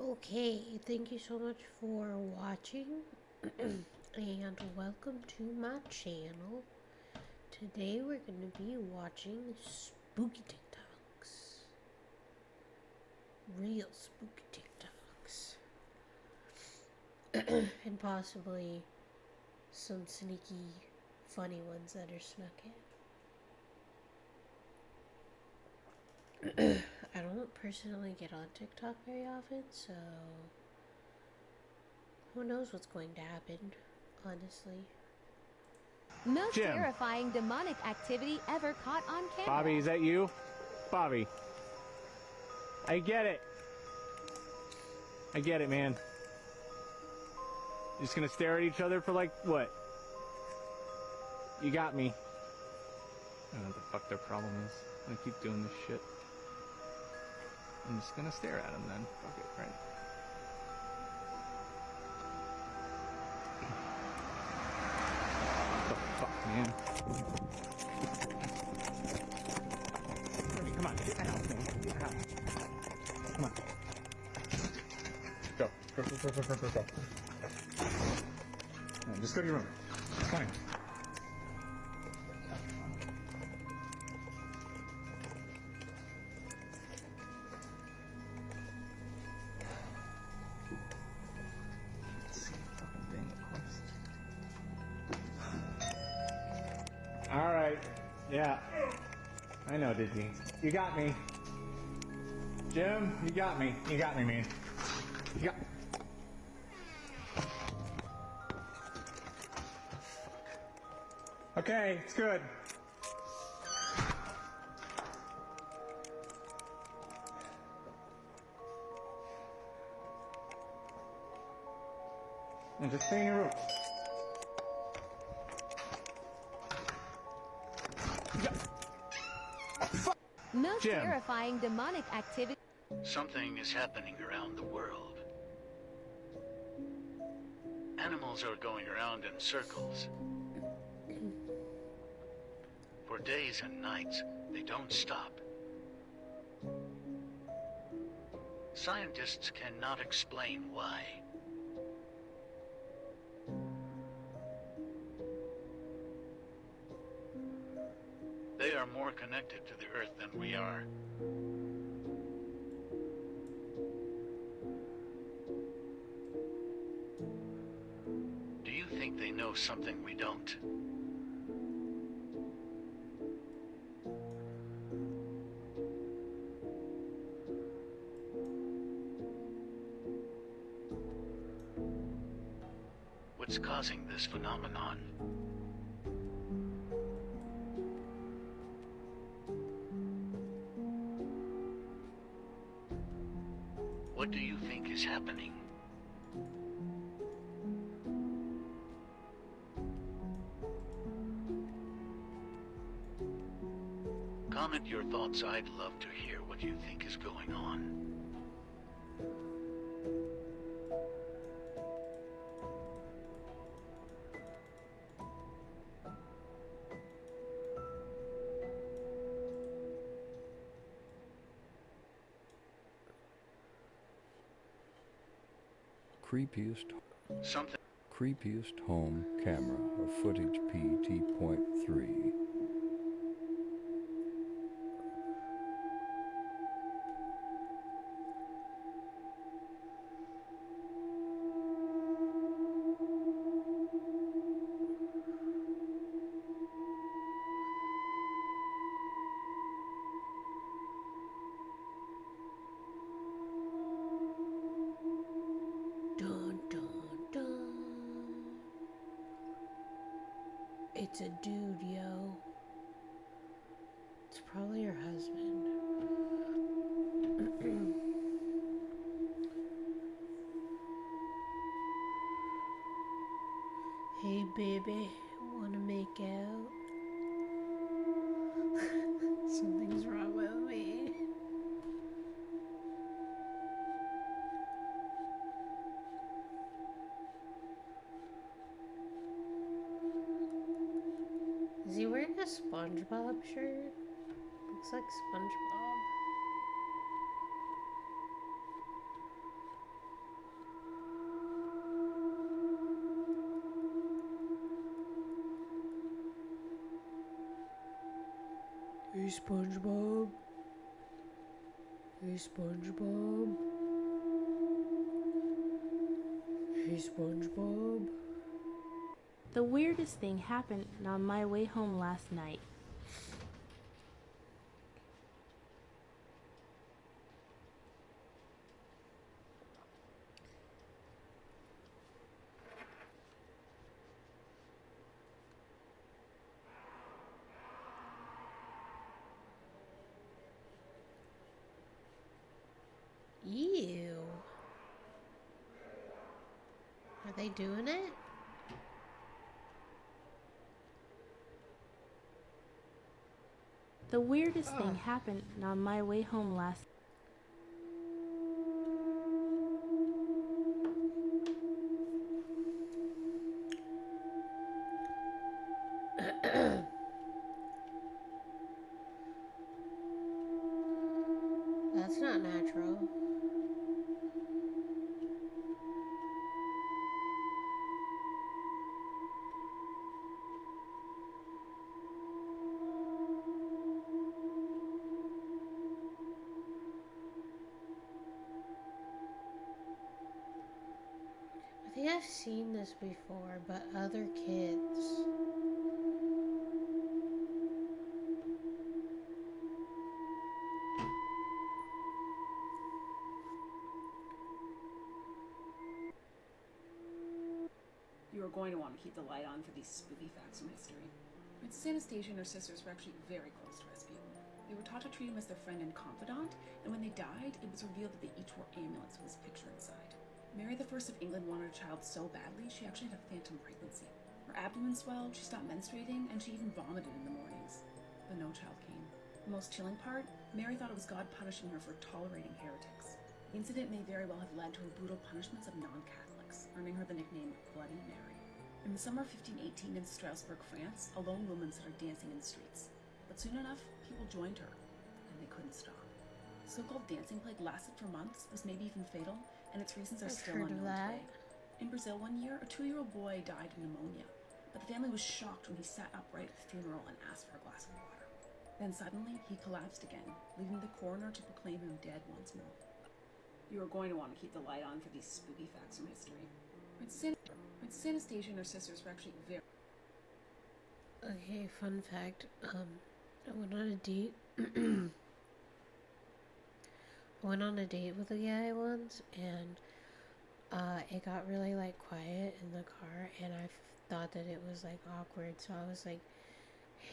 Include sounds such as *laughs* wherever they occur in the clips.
Okay, thank you so much for watching *clears throat* and welcome to my channel. Today we're going to be watching spooky TikToks. Real spooky TikToks. *clears throat* and possibly some sneaky funny ones that are snuck in. *clears throat* I don't personally get on TikTok very often, so who knows what's going to happen, honestly. Most Jim. terrifying demonic activity ever caught on camera. Bobby, is that you? Bobby. I get it. I get it, man. Just gonna stare at each other for like what? You got me. I don't know what the fuck their problem is. I'm gonna keep doing this shit. I'm just gonna stare at him then. Fuck it, right? What the fuck, man? Come on, get out, man. Get out. Come on. Go. Go, go, go, go, go, go, just go to your room. It's fine. Yeah. I know, Disney. You got me. Jim, you got me. You got me, man. You got. Okay, it's good. And just stay in. Most Jim. terrifying demonic activity. Something is happening around the world. Animals are going around in circles. For days and nights, they don't stop. Scientists cannot explain why. Connected to the Earth than we are. Do you think they know something we don't? What's causing this phenomenon? I'd love to hear what you think is going on. creepiest Something creepiest home camera of footage PT.3 dude, yo. SpongeBob. Hey, SpongeBob. Hey, SpongeBob. The weirdest thing happened on my way home last night. Ew. Are they doing it? The weirdest thing happened on my way home last I've seen this before, but other kids. You are going to want to keep the light on for these spooky facts from history. Princess Anastasia and her sisters were actually very close to Rasputin. They were taught to treat him as their friend and confidant, and when they died, it was revealed that they each wore amulets with his picture inside. Mary I of England wanted a child so badly, she actually had a phantom pregnancy. Her abdomen swelled, she stopped menstruating, and she even vomited in the mornings. But no child came. The most chilling part, Mary thought it was God punishing her for tolerating heretics. The incident may very well have led to her brutal punishments of non-Catholics, earning her the nickname Bloody Mary. In the summer of 1518 in Strasbourg, France, a lone woman started dancing in the streets. But soon enough, people joined her, and they couldn't stop. So-called dancing plague lasted for months, was maybe even fatal, and its reasons are I've still heard of unknown that. today. In Brazil one year, a two-year-old boy died of pneumonia, but the family was shocked when he sat upright at the funeral and asked for a glass of water. Then suddenly, he collapsed again, leaving the coroner to proclaim him dead once more. You are going to want to keep the light on for these spooky facts from history. Princess, An- Princess Anastasia and her sisters were actually very Okay, fun fact. Um, I went on a date. *clears throat* Went on a date with a guy once, and uh, it got really like quiet in the car, and I thought that it was like awkward. So I was like,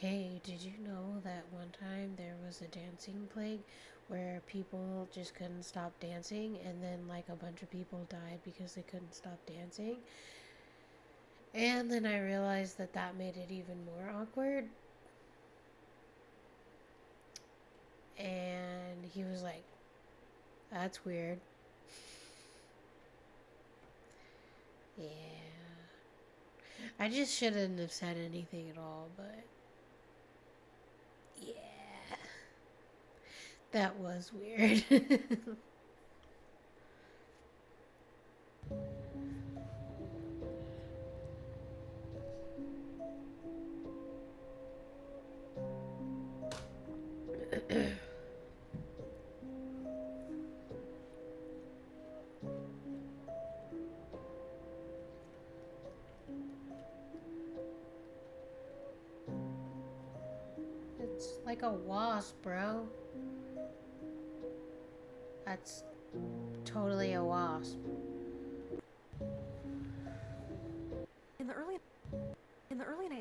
"Hey, did you know that one time there was a dancing plague where people just couldn't stop dancing, and then like a bunch of people died because they couldn't stop dancing?" And then I realized that that made it even more awkward. And he was like, that's weird. Yeah. I just shouldn't have said anything at all, but. Yeah. That was weird. *laughs* totally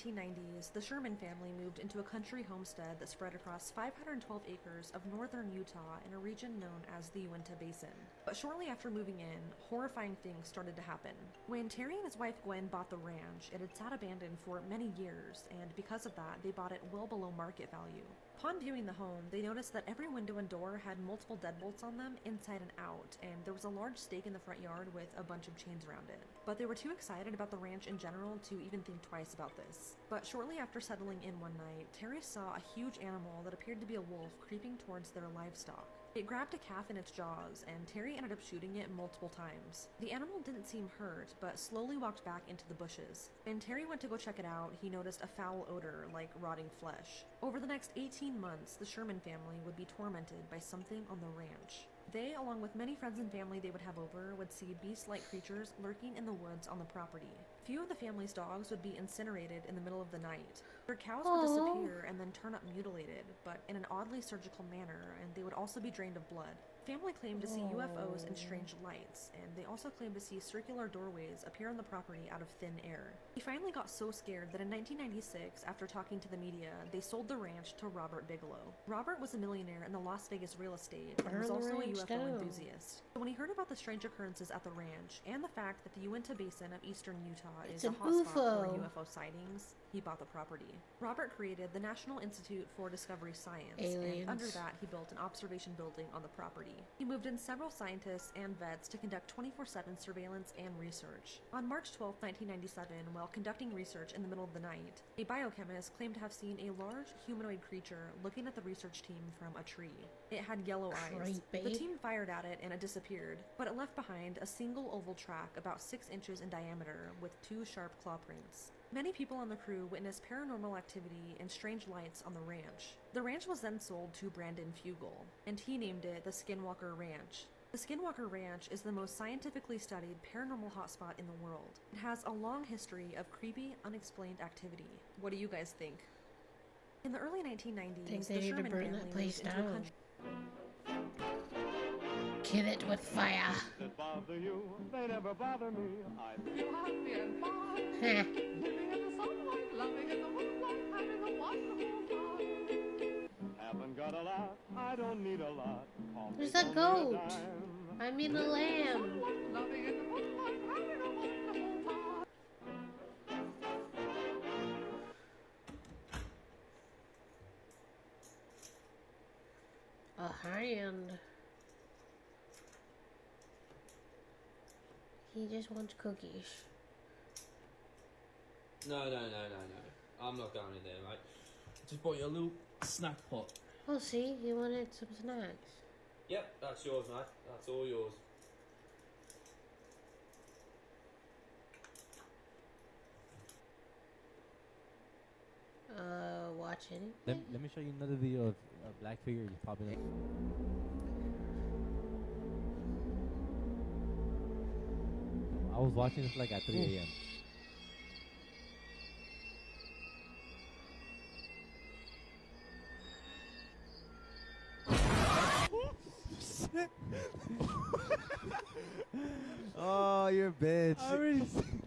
1990s, the Sherman family moved into a country homestead that spread across 512 acres of northern Utah in a region known as the Uinta Basin. But shortly after moving in, horrifying things started to happen. When Terry and his wife Gwen bought the ranch, it had sat abandoned for many years, and because of that, they bought it well below market value. Upon viewing the home, they noticed that every window and door had multiple deadbolts on them inside and out, and there was a large stake in the front yard with a bunch of chains around it. But they were too excited about the ranch in general to even think twice about this. But shortly after settling in one night, Terry saw a huge animal that appeared to be a wolf creeping towards their livestock. It grabbed a calf in its jaws, and Terry ended up shooting it multiple times. The animal didn't seem hurt, but slowly walked back into the bushes. When Terry went to go check it out, he noticed a foul odor like rotting flesh. Over the next 18 months, the Sherman family would be tormented by something on the ranch. They, along with many friends and family they would have over, would see beast like creatures lurking in the woods on the property. Few of the family's dogs would be incinerated in the middle of the night. Their cows would disappear and then turn up mutilated, but in an oddly surgical manner, and they would also be drained of blood. Family claimed to see UFOs and oh. strange lights, and they also claimed to see circular doorways appear on the property out of thin air. He finally got so scared that in 1996, after talking to the media, they sold the ranch to Robert Bigelow. Robert was a millionaire in the Las Vegas real estate and was also a UFO down. enthusiast. When he heard about the strange occurrences at the ranch and the fact that the Uinta Basin of eastern Utah It's is a hotspot for UFO. UFO sightings, he bought the property. Robert created the National Institute for Discovery Science, and under that, he built an observation building on the property. He moved in several scientists and vets to conduct 24 7 surveillance and research. On March 12, 1997, while conducting research in the middle of the night, a biochemist claimed to have seen a large humanoid creature looking at the research team from a tree. It had yellow eyes. The team fired at it and it disappeared, but it left behind a single oval track about 6 inches in diameter with two sharp claw prints. Many people on the crew witnessed paranormal activity and strange lights on the ranch. The ranch was then sold to Brandon Fugal, and he named it the Skinwalker Ranch. The Skinwalker Ranch is the most scientifically studied paranormal hotspot in the world. It has a long history of creepy, unexplained activity. What do you guys think? In the early 1990s, Think they the Sherman family that place moved into a down. country. Kill it with fire. that bother you, they never bother me. I feel happy and fine, Heh. living in the sunlight, loving in the moonlight, having a wonderful time. Haven't got a lot, I don't need a lot. There's a goat. I mean a lamb. In the moonlight, having a wonderful. A hand. He just wants cookies. No, no, no, no, no. I'm not going in there, mate. Just bought you a little snack pot. Oh, see, You wanted some snacks. Yep, that's yours, mate. That's all yours. Uh, watch Let, anything? let me show you another video of a black figure just popping up. I was watching this like at 3 a.m. *laughs* Oh, you're a bitch. I already seen,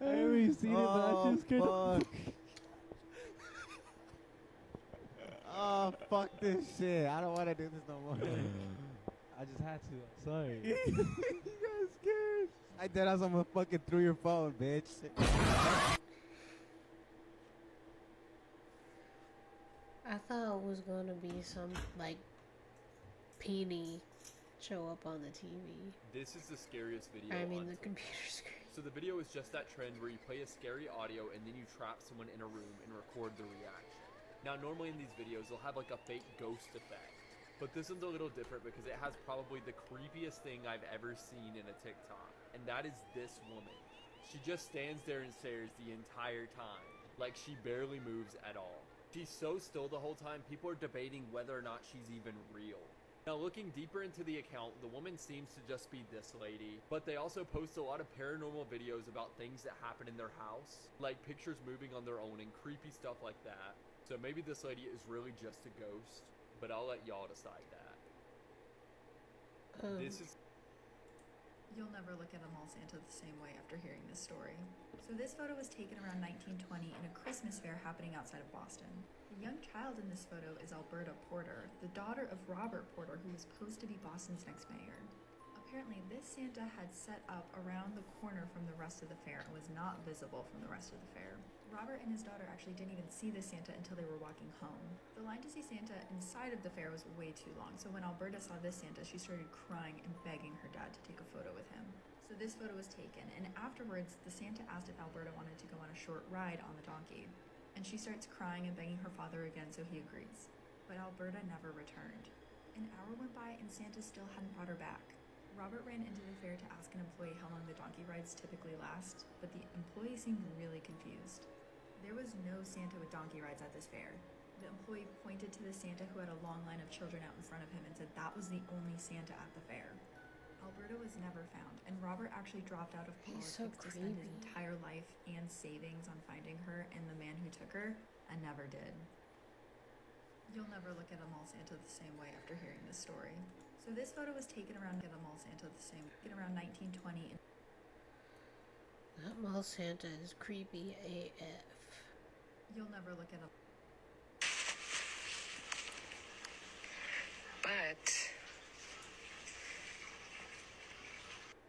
I already seen it, but I Oh, just couldn't. fuck. *laughs* Oh, fuck this shit. I don't want to do this no more. *laughs* I just had to. I'm sorry. you got scared. I did I someone fucking threw your phone, bitch. I thought it was gonna be some like peony show up on the TV. This is the scariest video. I mean on the Twitch. computer screen. So the video is just that trend where you play a scary audio and then you trap someone in a room and record the reaction. Now normally in these videos they'll have like a fake ghost effect. But this one's a little different because it has probably the creepiest thing I've ever seen in a TikTok. And that is this woman. She just stands there and stares the entire time. Like she barely moves at all. She's so still the whole time, people are debating whether or not she's even real. Now, looking deeper into the account, the woman seems to just be this lady, but they also post a lot of paranormal videos about things that happen in their house, like pictures moving on their own and creepy stuff like that. So maybe this lady is really just a ghost, but I'll let y'all decide that. Um, This is You'll never look at a mall Santa the same way after hearing this story. So this photo was taken around 1920 in a Christmas fair happening outside of Boston. The young child in this photo is Alberta Porter, the daughter of Robert Porter, who was posed to be Boston's next mayor. Apparently, this Santa had set up around the corner from the rest of the fair and was not visible from the rest of the fair. Robert and his daughter actually didn't even see the Santa until they were walking home. The line to see Santa inside of the fair was way too long, so when Alberta saw this Santa, she started crying and begging her dad to take a photo with him. So this photo was taken, and afterwards, the Santa asked if Alberta wanted to go on a short ride on the donkey. And she starts crying and begging her father again, so he agrees. But Alberta never returned. An hour went by and Santa still hadn't brought her back. Robert ran into the fair to ask an employee how long the donkey rides typically last, but the employee seemed really confused. There was no Santa with donkey rides at this fair. The employee pointed to the Santa who had a long line of children out in front of him and said that was the only Santa at the fair. Alberta was never found, and Robert actually dropped out of politics so to spend his entire life and savings on finding her and the man who took her, and never did. You'll never look at a mall Santa the same way after hearing this story. So this photo was taken around at a mall Santa the same taken around 1920 That mall Santa is creepy AF. You'll never look at a But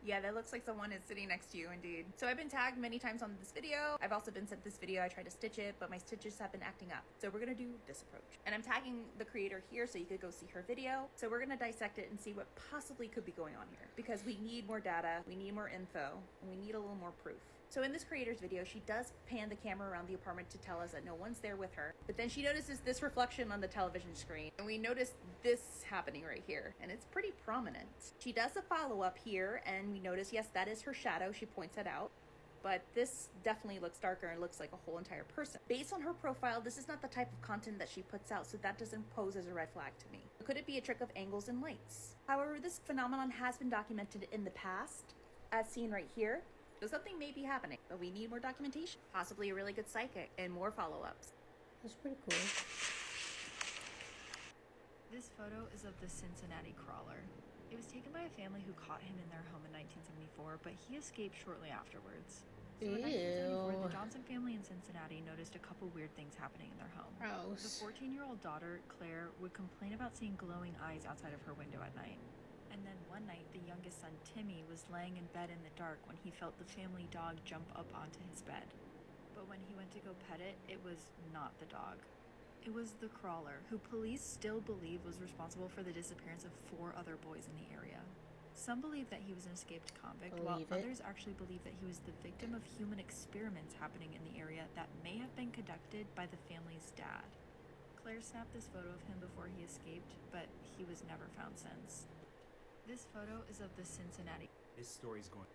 Yeah, that looks like someone is sitting next to you indeed. So I've been tagged many times on this video. I've also been sent this video. I tried to stitch it, but my stitches have been acting up. So we're gonna do this approach. And I'm tagging the creator here so you could go see her video. So we're gonna dissect it and see what possibly could be going on here. Because we need more data, we need more info, and we need a little more proof. So in this creator's video, she does pan the camera around the apartment to tell us that no one's there with her. But then she notices this reflection on the television screen. And we notice this happening right here. And it's pretty prominent. She does a follow-up here and we notice, yes, that is her shadow. She points it out. But this definitely looks darker and looks like a whole entire person. Based on her profile, this is not the type of content that she puts out, so that doesn't pose as a red flag to me. Could it be a trick of angles and lights? However, this phenomenon has been documented in the past, as seen right here. So something may be happening, but we need more documentation. Possibly a really good psychic and more follow-ups. That's pretty cool. This photo is of the Cincinnati crawler. It was taken by a family who caught him in their home in 1974, but he escaped shortly afterwards. So in 1974, the Johnson family in Cincinnati noticed a couple weird things happening in their home. Gross. The 14-year-old daughter, Claire, would complain about seeing glowing eyes outside of her window at night. And then one night, the youngest son, Timmy, was laying in bed in the dark when he felt the family dog jump up onto his bed. But when he went to go pet it, it was not the dog. It was the crawler, who police still believe was responsible for the disappearance of four other boys in the area. Some believe that he was an escaped convict, while it. others actually believe that he was the victim of human experiments happening in the area that may have been conducted by the family's dad. Claire snapped this photo of him before he escaped, but he was never found since. This photo is of the Cincinnati. This story's going.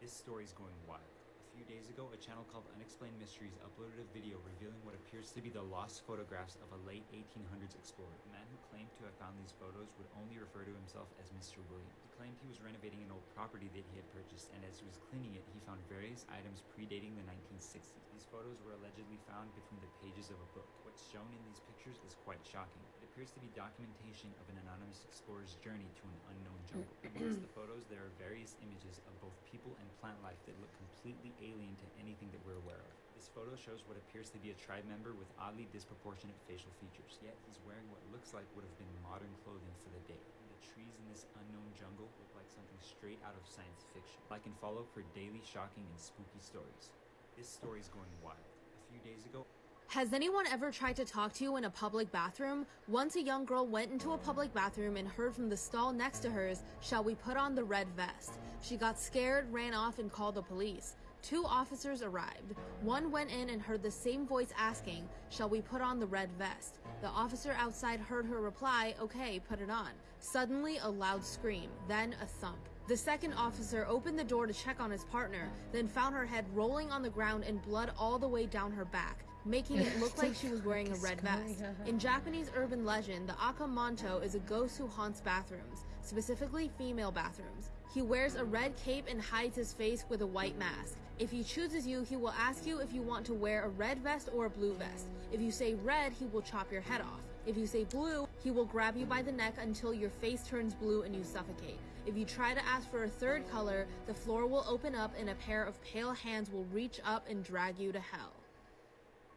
This story's going wild. A few days ago, a channel called Unexplained Mysteries uploaded a video revealing what appears to be the lost photographs of a late 1800s explorer. The man who claimed to have found these photos would only refer to himself as Mr. William. He claimed he was renovating an old property that he had purchased, and as he was cleaning it, he found various items predating the 1960s. These photos were allegedly found between the pages of a book. What's shown in these pictures is quite shocking. It appears to be documentation of an anonymous explorer's journey to an unknown jungle. *clears throat* Amongst the photos, there are various images of both people and plant life that look completely alien to anything that we're aware of. This photo shows what appears to be a tribe member with oddly disproportionate facial features, yet he's wearing what looks like would have been modern clothing for the day. And the trees in this unknown jungle look like something straight out of science fiction. Like and follow for daily shocking and spooky stories. This story's going wild. A few days ago, Has anyone ever tried to talk to you in a public bathroom? Once a young girl went into a public bathroom and heard from the stall next to hers, Shall we put on the red vest? She got scared, ran off, and called the police. Two officers arrived. One went in and heard the same voice asking, Shall we put on the red vest? The officer outside heard her reply, Okay, put it on. Suddenly, a loud scream, then a thump. The second officer opened the door to check on his partner, then found her head rolling on the ground and blood all the way down her back, making it look like she was wearing a red vest. In Japanese urban legend, the Aka Manto is a ghost who haunts bathrooms, specifically female bathrooms. He wears a red cape and hides his face with a white mask. If he chooses you, he will ask you if you want to wear a red vest or a blue vest. If you say red, he will chop your head off. If you say blue, he will grab you by the neck until your face turns blue and you suffocate. If you try to ask for a third color, the floor will open up and a pair of pale hands will reach up and drag you to hell.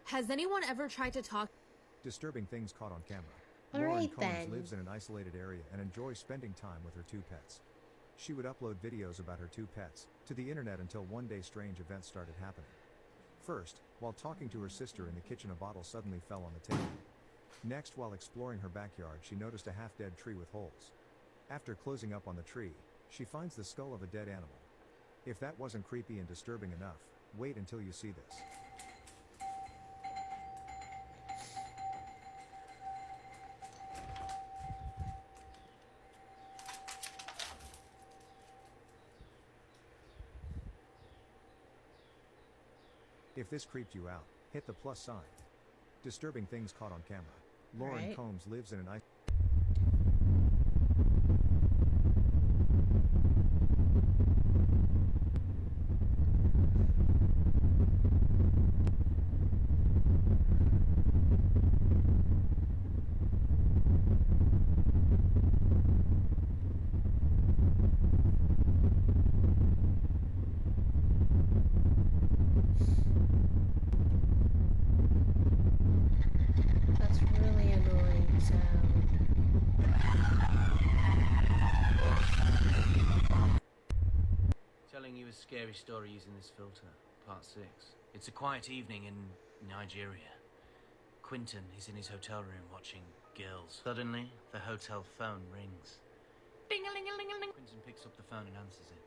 Has anyone ever tried to talk? Disturbing things caught on camera. All Lauren right, Combs then. lives in an isolated area and enjoys spending time with her two pets. She would upload videos about her two pets to the internet until one day strange events started happening. First, while talking to her sister in the kitchen, a bottle suddenly fell on the table. Next, while exploring her backyard, she noticed a half dead tree with holes. After closing up on the tree, she finds the skull of a dead animal. If that wasn't creepy and disturbing enough, wait until you see this. If this creeped you out, hit the plus sign. Disturbing things caught on camera. Lauren Right. Combs lives in an ice. That's really annoying sound. Telling you a scary story using this filter, part six. It's a quiet evening in Nigeria. Quinton is in his hotel room watching girls. Suddenly, the hotel phone rings. Ding-a-ling-a-ling-a-ling. Quinton picks up the phone and answers it.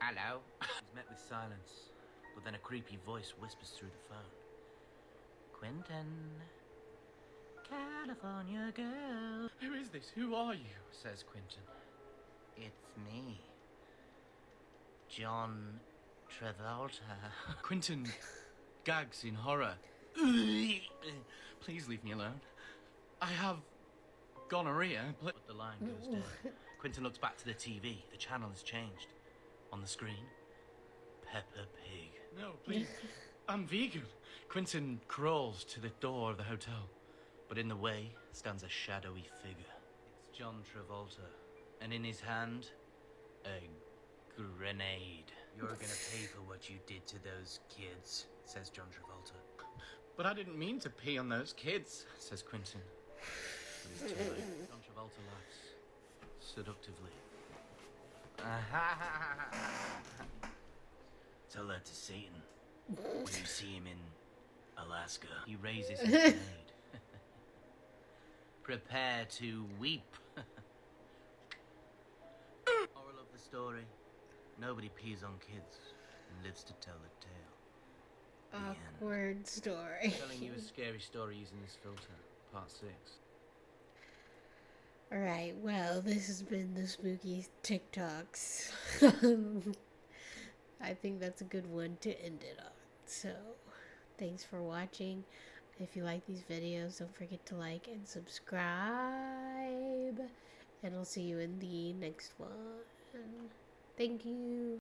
Hello? He's met with silence, but then a creepy voice whispers through the phone. Quinton, California girl. Who is this? Who are you? Says Quinton. It's me. John Travolta. *laughs* Quinton gags in horror. Please leave me alone. I have gonorrhea. Pl- But the line goes dead. Quinton looks back to the TV. The channel has changed. On the screen, Peppa Pig. *laughs* No, please. I'm vegan. Quinton crawls to the door of the hotel. But in the way stands a shadowy figure. It's John Travolta. And in his hand, a grenade. You're gonna pay for what you did to those kids, says John Travolta. But I didn't mean to pee on those kids. Says Quinton. But it's too late. John Travolta laughs. Seductively. *laughs* Tell that to Satan. When you see him in Alaska, he raises his *laughs* grenade. Prepare to weep. *laughs* Moral of the story nobody pees on kids and lives to tell the tale. Awkward story. Telling you a scary story using this filter, part six. Alright, well, this has been the spooky TikToks. *laughs* I think that's a good one to end it on. So, thanks for watching. If you like these videos, don't forget to like and subscribe. And I'll see you in the next one. Thank you.